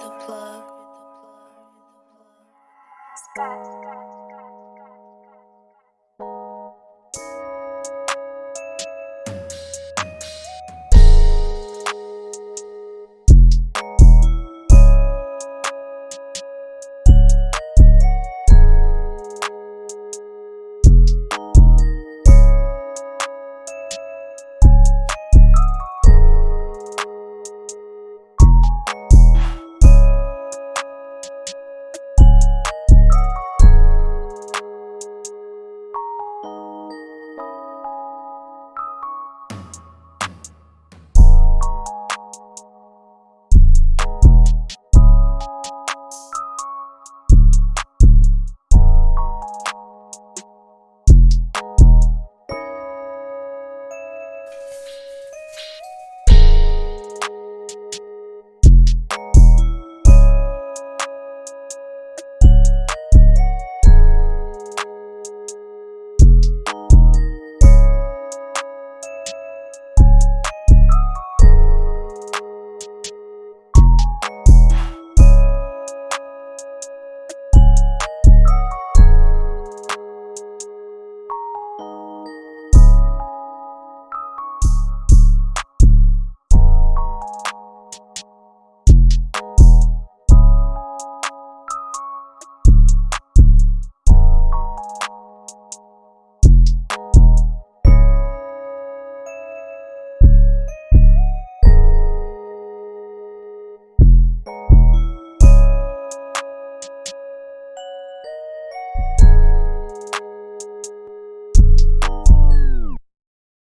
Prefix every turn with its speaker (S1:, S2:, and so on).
S1: the plug. Scott.